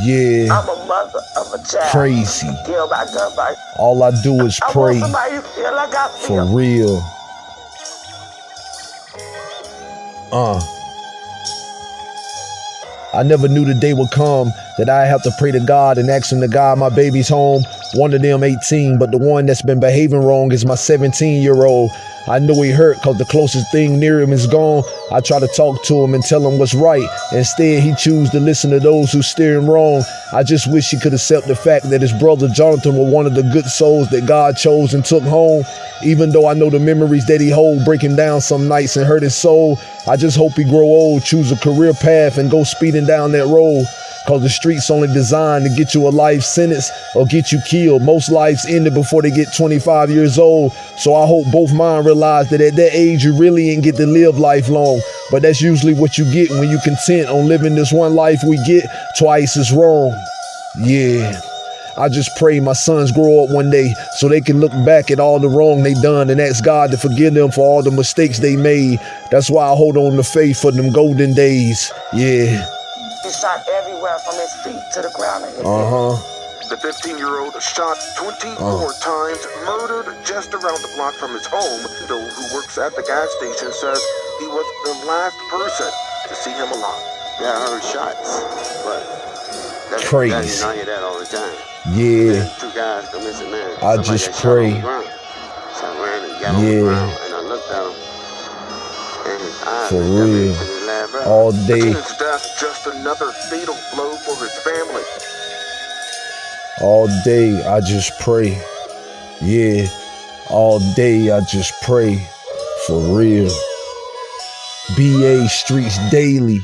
Yeah, I'm a mother of a child. Crazy. Killed by gunfire. all I do is I pray want somebody to feel like I for real. Uh. I never knew the day would come that I have to pray to God and ask him to guide my baby's home. One of them 18, but the one that's been behaving wrong is my 17 year old. I know he hurt because the closest thing near him is gone. I try to talk to him and tell him what's right. Instead, he choose to listen to those who steer him wrong. I just wish he could accept the fact that his brother Jonathan was one of the good souls that God chose and took home. Even though I know the memories that he hold break him down some nights and hurt his soul, I just hope he grow old, choose a career path, and go speeding down that road. Cause the streets only designed to get you a life sentence or get you killed. Most lives ended before they get 25 years old. So I hope both mine realize that at that age you really ain't get to live life long. But that's usually what you get when you content on living this one life we get twice as wrong. Yeah. I just pray my sons grow up one day so they can look back at all the wrong they done and ask God to forgive them for all the mistakes they made. That's why I hold on to faith for them golden days. Yeah. He shot everywhere from his feet to the ground. Uh huh. The 15 year old shot 24 Oh. times, murdered just around the block from his home. Bill, who works at the gas station, says he was the last person to see him alive. Yeah, I heard shots, but that's Crazy. That, you know, I hear that all the time. Yeah. Two guys go missing, man. I Somebody just got shot on pray. So I ran and got on Yeah. the ground, and I looked at him, and his eyes For looked at me real. to his last breath. All day, death just another fatal blow for his family. all day, I just pray. Yeah. All day, I just pray. For real. BA Streets Daily.